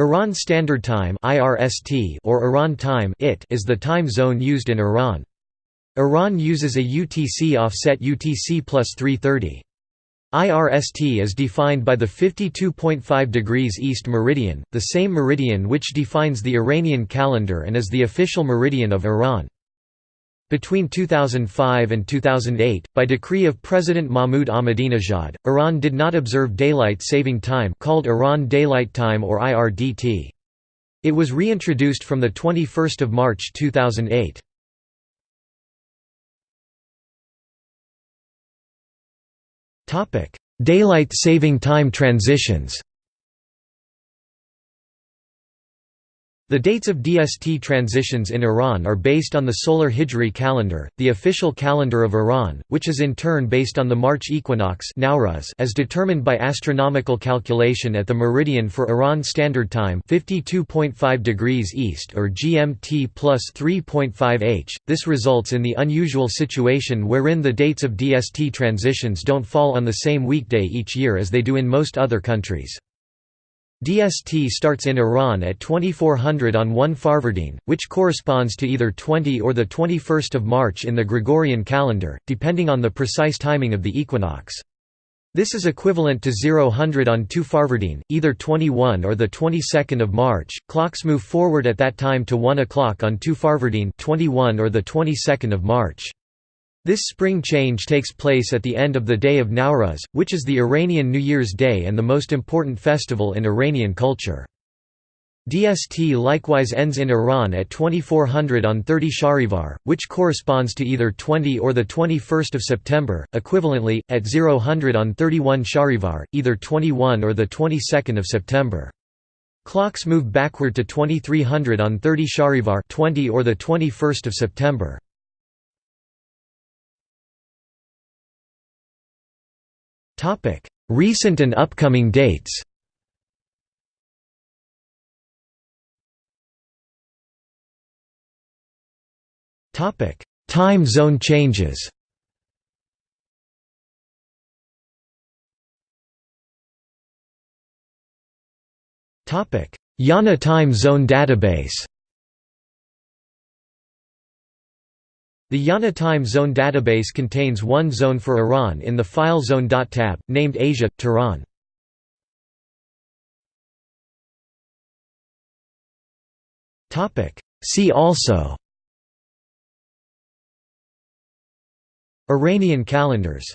Iran Standard Time or Iran Time is the time zone used in Iran. Iran uses a UTC offset UTC plus 330. IRST is defined by the 52.5 degrees east meridian, the same meridian which defines the Iranian calendar and is the official meridian of Iran. Between 2005 and 2008, by decree of President Mahmoud Ahmadinejad, Iran did not observe daylight saving time called Iran Daylight Time or IRDT. It was reintroduced from 21 March 2008. Daylight saving time transitions The dates of DST transitions in Iran are based on the solar Hijri calendar, the official calendar of Iran, which is in turn based on the March equinox as determined by astronomical calculation at the meridian for Iran Standard Time 52.5 degrees east or GMT plus 3.5 h. This results in the unusual situation wherein the dates of DST transitions don't fall on the same weekday each year as they do in most other countries. DST starts in Iran at 2400 on 1 Farvardin, which corresponds to either 20 or 21 March in the Gregorian calendar, depending on the precise timing of the equinox. This is equivalent to 0000 on 2 Farvardin, either 21 or the 22nd of March. Clocks move forward at that time to 1 o'clock on 2 Farvardin, 21 or the 22nd of March. This spring change takes place at the end of the day of Nowruz, which is the Iranian New Year's Day and the most important festival in Iranian culture. DST likewise ends in Iran at 2400 on 30 Shahrivar, which corresponds to either 20 or 21 September, equivalently, at 0000 on 31 Shahrivar, either 21 or 22 September. Clocks move backward to 2300 on 30 Shahrivar 20 or 21 September. Recent and upcoming dates. Time zone changes. IANA Time Zone Database The IANA Time Zone database contains one zone for Iran in the File zone.tab, named Asia, Tehran. See also. Iranian calendars